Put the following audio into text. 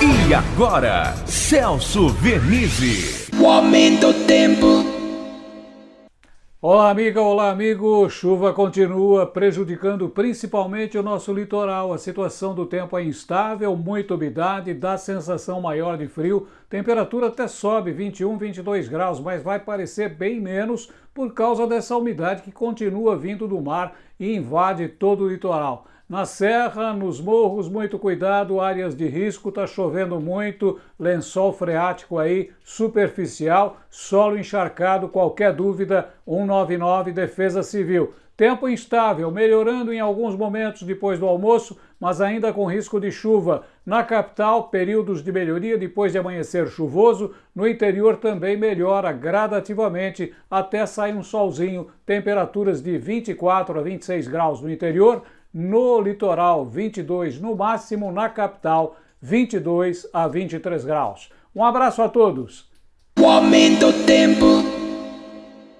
E agora, Celso Vernizzi. O aumento do tempo. Olá, amiga, olá, amigo. Chuva continua prejudicando principalmente o nosso litoral. A situação do tempo é instável, muita umidade, dá sensação maior de frio. Temperatura até sobe 21, 22 graus, mas vai parecer bem menos por causa dessa umidade que continua vindo do mar e invade todo o litoral. Na serra, nos morros, muito cuidado, áreas de risco, tá chovendo muito, lençol freático aí, superficial, solo encharcado, qualquer dúvida, 199 Defesa Civil. Tempo instável, melhorando em alguns momentos depois do almoço, mas ainda com risco de chuva. Na capital, períodos de melhoria depois de amanhecer chuvoso. No interior também melhora gradativamente até sair um solzinho. Temperaturas de 24 a 26 graus no interior no litoral 22 no máximo, na capital 22 a 23 graus. Um abraço a todos. O aumento do tempo.